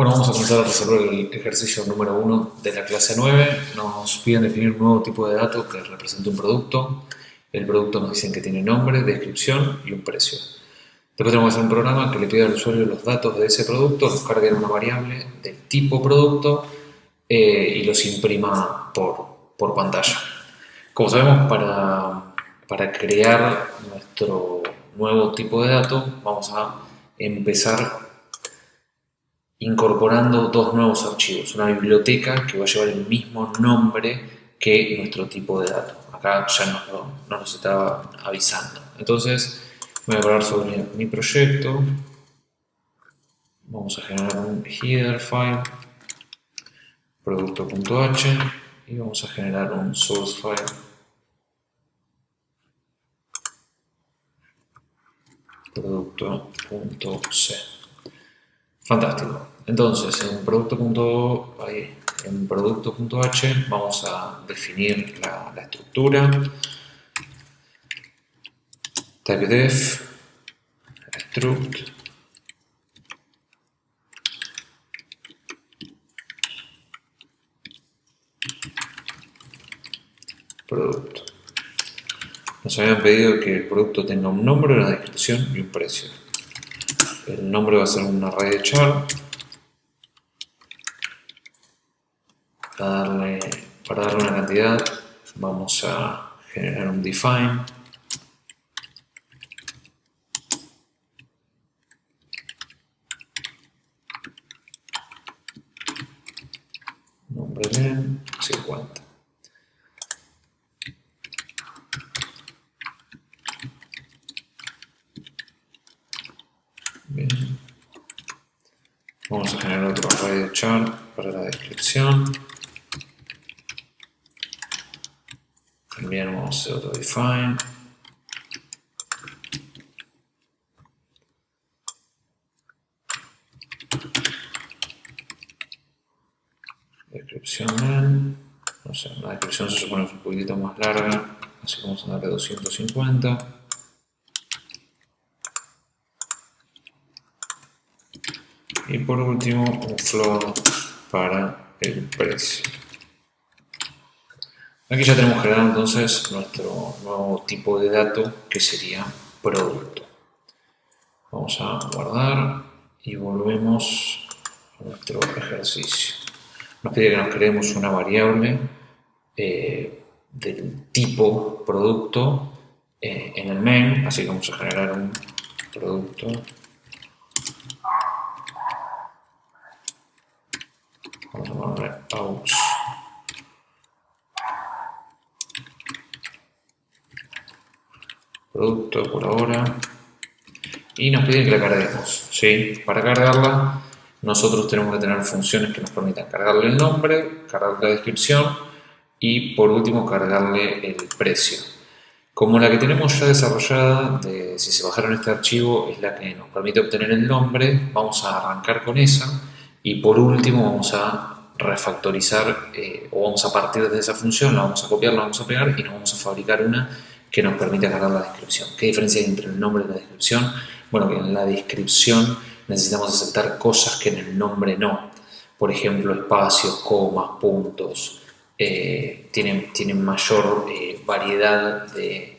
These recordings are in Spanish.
Bueno, vamos a comenzar a resolver el ejercicio número 1 de la clase 9. Nos piden definir un nuevo tipo de dato que represente un producto. El producto nos dicen que tiene nombre, descripción y un precio. Después tenemos que hacer un programa que le pida al usuario los datos de ese producto, los cargue en una variable del tipo producto eh, y los imprima por, pantalla. Como sabemos, para, para crear nuestro nuevo tipo de dato, vamos a empezar incorporando dos nuevos archivos. Una biblioteca que va a llevar el mismo nombre que nuestro tipo de dato. Acá ya nos, lo, nos estaba avisando. Entonces, voy a hablar sobre mi proyecto. Vamos a generar un header file, producto.h, y vamos a generar un source file. producto.c. Fantástico. Entonces, en producto.h en producto.h vamos a definir la, la estructura. typedef struct producto. Nos habían pedido que el producto tenga un nombre, una descripción y un precio. El nombre va a ser un array de char. Para darle, para darle una cantidad vamos a generar un define. Nombre de 50. Bien. Vamos a generar otro array de char para la descripción. También vamos a hacer otro define. Descripción. No sé, la descripción se supone que es un poquitito más larga, así que vamos a darle 250. Y por último, un floor para el precio. Aquí ya tenemos generado entonces nuestro nuevo tipo de dato que sería producto. Vamos a guardar y volvemos a nuestro ejercicio. Nos pide que nos creemos una variable eh, del tipo producto eh, en el main, así que vamos a generar un producto Vamos a ponerle aux. Producto por ahora. Y nos piden que la carguemos. ¿sí? Para cargarla, nosotros tenemos que tener funciones que nos permitan cargarle el nombre, cargarle la descripción y por último cargarle el precio. Como la que tenemos ya desarrollada, de, si se bajaron este archivo, es la que nos permite obtener el nombre, vamos a arrancar con esa y por último vamos a refactorizar eh, o vamos a partir de esa función, la vamos a copiar, la vamos a pegar y nos vamos a fabricar una que nos permita cargar la descripción. ¿Qué diferencia hay entre el nombre y la descripción? Bueno, que en la descripción necesitamos aceptar cosas que en el nombre no. Por ejemplo, espacios, comas, puntos. Eh, tienen, tienen mayor eh, variedad de,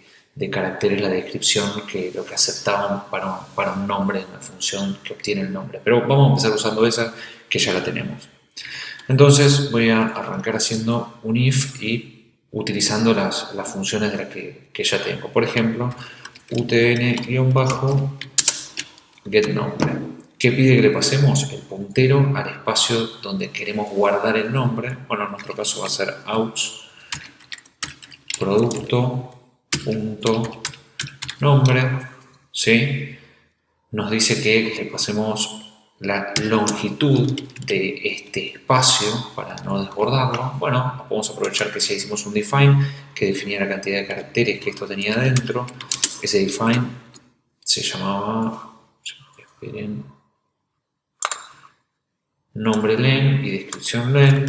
caracteres la descripción que lo que aceptaban para, para un nombre en la función que obtiene el nombre. Pero vamos a empezar usando esa que ya la tenemos. Entonces voy a arrancar haciendo un if y utilizando las, las funciones de las que, que, ya tengo. Por ejemplo, utn-getNombre. ¿Qué pide que le pasemos? El puntero al espacio donde queremos guardar el nombre. Bueno, en nuestro caso va a ser aux producto.nombre. ¿sí? Nos dice que le pasemos la longitud de este espacio para no desbordarlo. Bueno, podemos aprovechar que si hicimos un define que definía la cantidad de caracteres que esto tenía dentro, ese define se llamaba, nombre len y descripción len.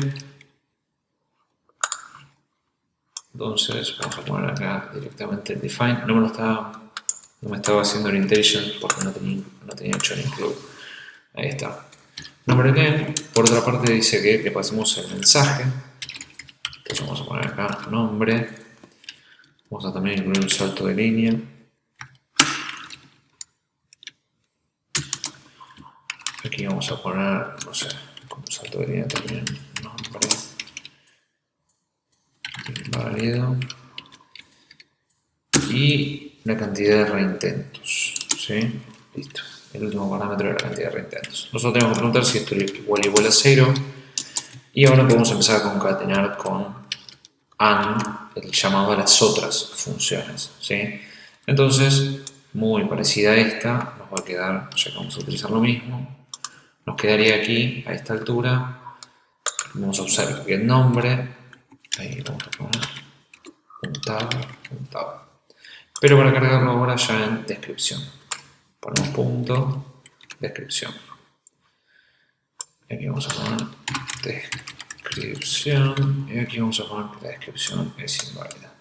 Entonces vamos a poner acá directamente el define. No me lo estaba, no me estaba haciendo el porque no tenía, no tenía hecho el include. Ahí está. Nombre again, por otra parte dice que le pasemos el mensaje. Entonces vamos a poner acá nombre. Vamos a también incluir un salto de línea. Aquí vamos a poner, no sé, como salto de línea también, nombre inválido y la cantidad de reintentos. ¿sí? Listo. El último parámetro es la cantidad de reintentos. Nosotros tenemos que preguntar si esto es igual igual a 0 y ahora podemos empezar a concatenar con AND el llamado a las otras funciones. ¿sí? Entonces, muy parecida a esta, nos va a quedar, ya que vamos a utilizar lo mismo, nos quedaría aquí, a esta altura, vamos a usar el nombre, ahí vamos a poner puntado, puntado. Pero para cargarlo ahora ya en descripción. Ponemos punto, descripción. Aquí vamos a poner descripción y aquí vamos a poner que la descripción es inválida.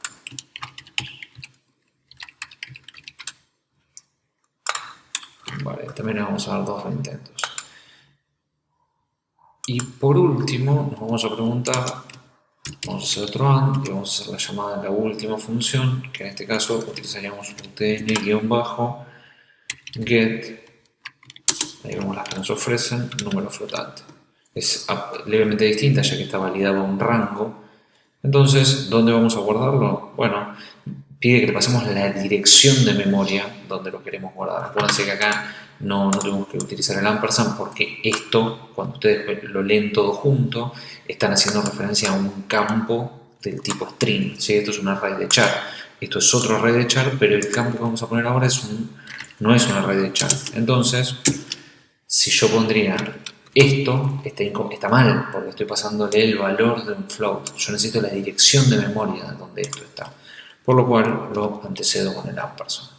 Vale, también vamos a dar dos reintentos. Y por último, nos vamos a preguntar, vamos a hacer otro AND y vamos a hacer la llamada de la última función, que en este caso utilizaríamos utn-get, ahí vemos las que nos ofrecen, número flotante. Es levemente distinta ya que está validado un rango. Entonces, ¿dónde vamos a guardarlo? Bueno, pide que le pasemos la dirección de memoria donde lo queremos guardar. Acuérdense que acá no, no tenemos que utilizar el ampersand porque esto, cuando ustedes lo leen todo junto, están haciendo referencia a un campo del tipo string. ¿sí? Esto es un array de char. Esto es otro array de char, pero el campo que vamos a poner ahora es un, no es un array de char. Entonces, si yo pondría esto, está, mal, porque estoy pasándole el valor de un float. Yo necesito la dirección de memoria donde esto está. Por lo cual lo antecedo con el ampersand.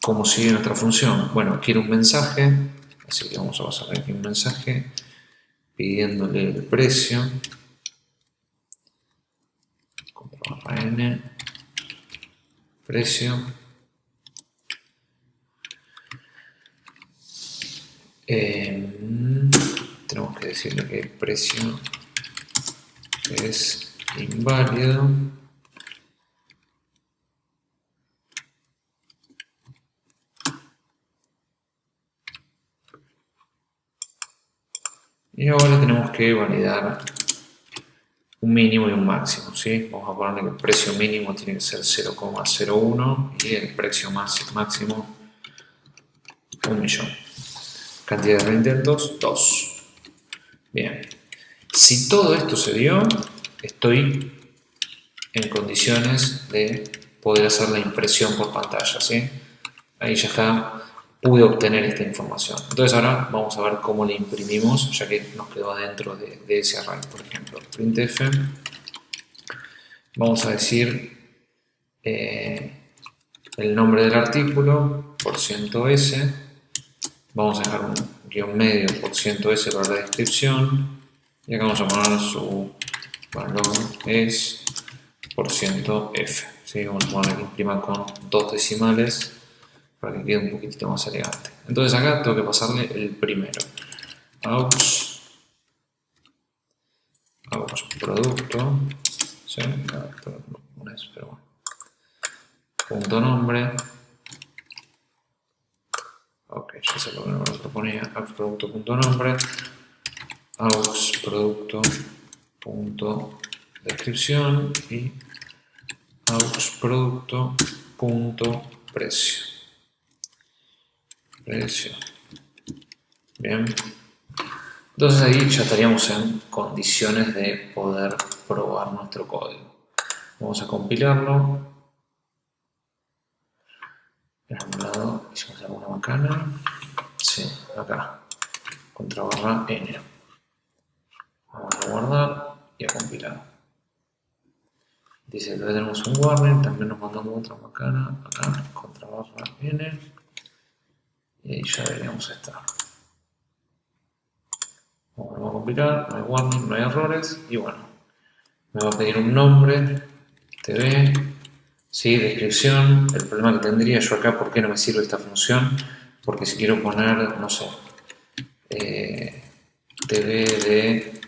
¿Cómo sigue nuestra función? Bueno, quiero un mensaje, así que vamos a pasar aquí un mensaje pidiéndole el precio. N, precio. Em, tenemos que decirle que el precio es inválido. Y ahora tenemos que validar un mínimo y un máximo. ¿sí? Vamos a ponerle que el precio mínimo tiene que ser 0,01 y el precio máximo un millón. Cantidad de intentos, 2. Bien. Si todo esto se dio, estoy en condiciones de poder hacer la impresión por pantalla. ¿sí? Ahí ya está pude obtener esta información. Entonces ahora vamos a ver cómo le imprimimos, ya que nos quedó adentro de, ese array. Por ejemplo, printf, vamos a decir eh, el nombre del artículo por ciento %s, vamos a dejar un guion medio por ciento %s para la descripción, y acá vamos a poner su valor es por ciento %f. ¿sí? Vamos a poner que imprima con dos decimales para que quede un poquitito más elegante. Entonces acá tengo que pasarle el primero. Aux, aux producto, ¿sí? pero bueno. Punto nombre. Ok, ya sé lo que proponía. Aux producto punto nombre. Aux producto punto descripción y aux producto punto precio precio. Bien. Entonces ahí ya estaríamos en condiciones de poder probar nuestro código. Vamos a compilarlo. En algún lado hicimos alguna macana. Sí, acá. Contra barra n. Vamos a guardar y a compilar. Dice que tenemos un warning, también nos mandamos otra macana, acá, contra barra n y ahí ya deberíamos estar. Vamos a compilar, no hay warning, no hay errores y bueno, me va a pedir un nombre, tv, sí, descripción, el problema que tendría yo acá, ¿por qué no me sirve esta función? porque si quiero poner, no sé, eh, TV de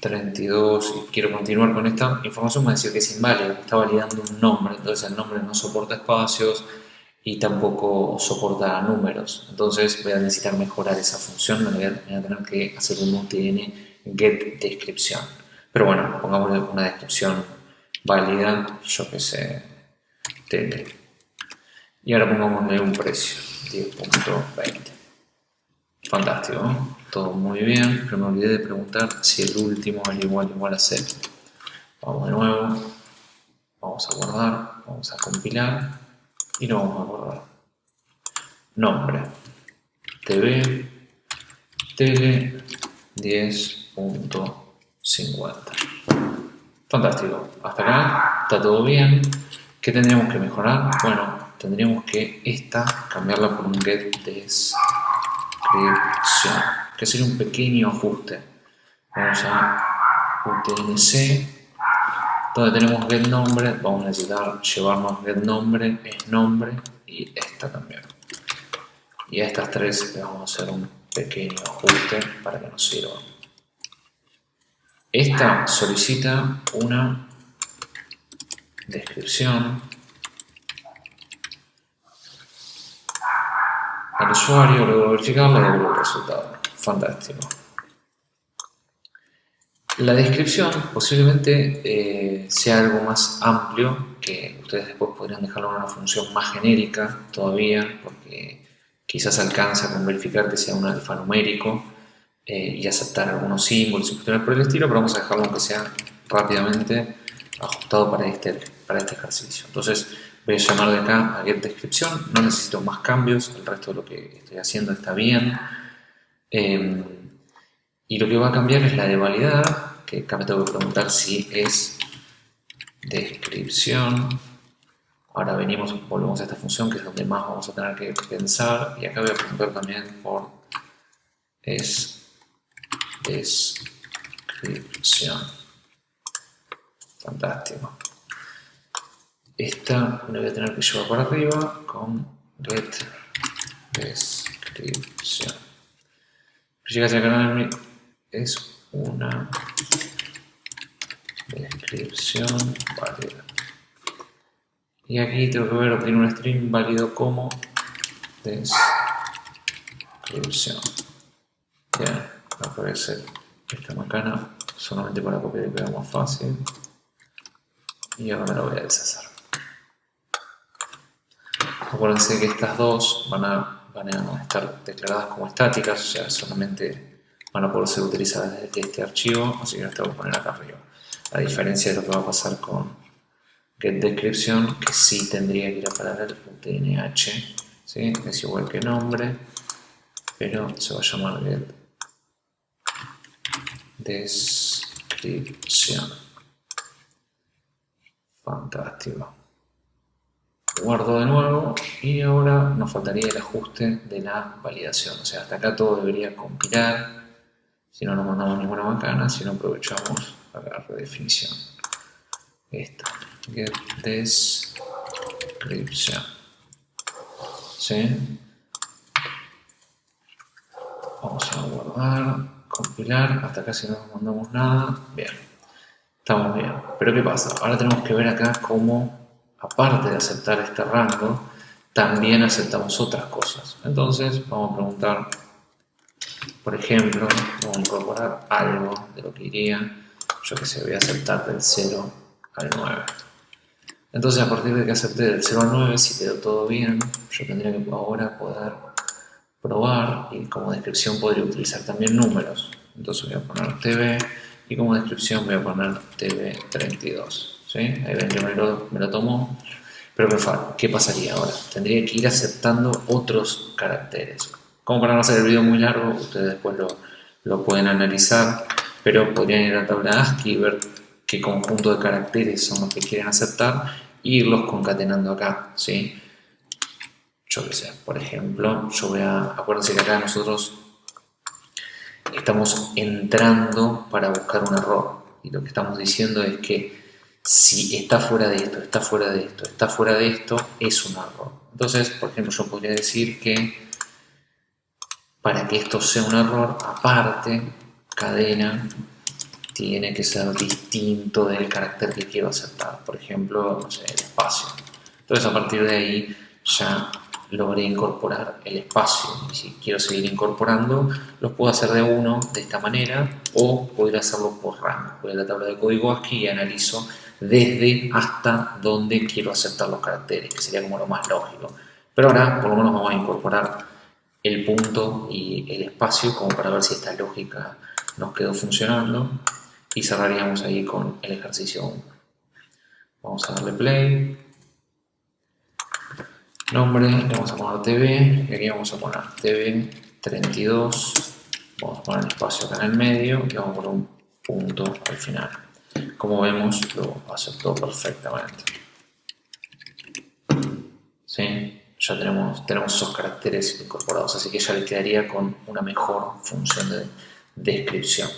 32 y quiero continuar con esta información, me va a que es inválido, está validando un nombre, entonces el nombre no soporta espacios y tampoco soporta números. Entonces voy a necesitar mejorar esa función, voy a, tener que hacer un UTN get descripción. Pero bueno, pongámosle una descripción válida, yo que sé, tele. Y ahora pongámosle un precio, 10.20. Fantástico, todo muy bien, pero me olvidé de preguntar si el último es igual igual a 0. Vamos de nuevo, vamos a guardar, vamos a compilar y lo vamos a guardar. Nombre, TV, tele 10.50. Fantástico, hasta acá está todo bien. ¿Qué tendríamos que mejorar? Bueno, tendríamos que esta cambiarla por un get description, que sería un pequeño ajuste. Vamos a UTNC, donde tenemos get nombre, vamos a necesitar llevarnos get nombre, es nombre y esta también. Y a estas tres le vamos a hacer un pequeño ajuste para que nos sirva. Esta solicita una descripción al usuario, luego verificarla y luego el resultado. Fantástico. La descripción posiblemente eh, sea algo más amplio, que ustedes después podrían dejarlo en una función más genérica todavía, porque quizás alcanza con verificar que sea un alfanumérico eh, y aceptar algunos símbolos y cuestiones por el estilo, pero vamos a dejarlo aunque sea rápidamente ajustado para este, para este ejercicio. Entonces voy a llamar de acá a get descripción, no necesito más cambios, el resto de lo que estoy haciendo está bien. Em, y lo que va a cambiar es la de validar, que acá me tengo que preguntar si es descripción. Ahora venimos, volvemos a esta función que es donde más vamos a tener que pensar y acá voy a preguntar también por es descripción. Fantástico. Esta la voy a tener que llevar por arriba con get descripción. Llegas al canal es una descripción válida. Y aquí tengo que ver, obtener un string válido como descripción. Ya aparece esta macana solamente para copiar y pegar más fácil y ahora me lo voy a deshacer acuérdense que estas dos van a, van a estar declaradas como estáticas o sea solamente van a poder ser utilizadas desde este archivo así que las tengo que poner acá arriba a diferencia de lo que va a pasar con getDescription que sí tendría que ir a parar el UTNH ¿sí? es igual que nombre pero se va a llamar get descripción. Fantástico. Guardo de nuevo y ahora nos faltaría el ajuste de la validación. O sea, hasta acá todo debería compilar. Si no, no mandamos ninguna macana, si no aprovechamos la redefinición. Esta, get description. ¿Sí? Vamos a guardar compilar, hasta casi no mandamos nada, bien, estamos bien. Pero ¿qué pasa? Ahora tenemos que ver acá cómo, aparte de aceptar este rango, también aceptamos otras cosas. Entonces vamos a preguntar, por ejemplo, vamos a incorporar algo de lo que iría, yo que sé, voy a aceptar del 0 al 9. Entonces a partir de que acepte del 0 al 9, si quedó todo bien, yo tendría que ahora poder probar y como descripción podría utilizar también números. Entonces voy a poner TV y como descripción voy a poner TV32. ¿sí? Ahí ven que me lo, me lo tomó. Pero ¿qué pasaría ahora? Tendría que ir aceptando otros caracteres. Como para no hacer el video muy largo, ustedes después lo, pueden analizar, pero podrían ir a la tabla ASCII y ver qué conjunto de caracteres son los que quieren aceptar e irlos concatenando acá, ¿sí? yo qué sé, por ejemplo, yo voy a, acuérdense que acá nosotros estamos entrando para buscar un error y lo que estamos diciendo es que si está fuera de esto, está fuera de esto, está fuera de esto, es un error. Entonces, por ejemplo, yo podría decir que para que esto sea un error, aparte, cadena tiene que ser distinto del carácter que quiero aceptar. Por ejemplo, sé, el espacio. Entonces a partir de ahí ya logré incorporar el espacio. Y si quiero seguir incorporando, los puedo hacer de uno de esta manera o poder hacerlo por rango. Voy a la tabla de código ASCII y analizo desde hasta donde quiero aceptar los caracteres, que sería como lo más lógico. Pero ahora por lo menos vamos a incorporar el punto y el espacio como para ver si esta lógica nos quedó funcionando y cerraríamos ahí con el ejercicio 1. Vamos a darle play. Nombre, le vamos a poner TV y aquí vamos a poner TV 32. Vamos a poner el espacio acá en el medio y vamos a poner un punto al final. Como vemos, lo aceptó perfectamente. ¿Sí? Ya tenemos, tenemos esos caracteres incorporados, así que ya le quedaría con una mejor función de descripción.